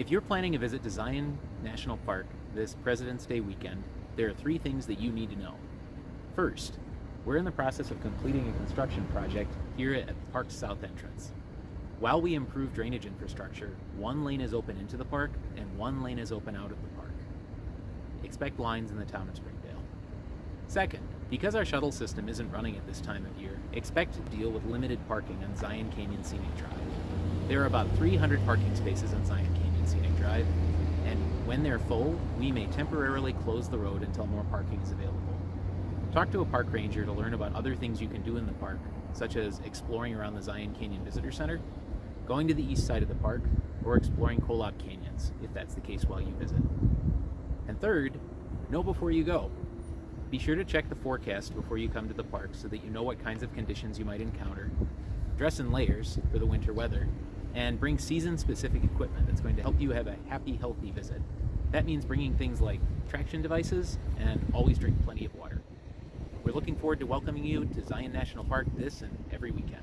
If you're planning a visit to Zion National Park this President's Day weekend, there are three things that you need to know. First, we're in the process of completing a construction project here at the park's south entrance. While we improve drainage infrastructure, one lane is open into the park and one lane is open out of the park. Expect lines in the town of Springdale. Second, because our shuttle system isn't running at this time of year, expect to deal with limited parking on Zion Canyon Scenic Drive. There are about 300 parking spaces on Zion Canyon Scenic Drive, and when they're full, we may temporarily close the road until more parking is available. Talk to a park ranger to learn about other things you can do in the park, such as exploring around the Zion Canyon Visitor Center, going to the east side of the park, or exploring Kolob Canyons, if that's the case while you visit. And third, know before you go. Be sure to check the forecast before you come to the park so that you know what kinds of conditions you might encounter. Dress in layers for the winter weather, and bring season-specific equipment that's going to help you have a happy, healthy visit. That means bringing things like traction devices and always drink plenty of water. We're looking forward to welcoming you to Zion National Park this and every weekend.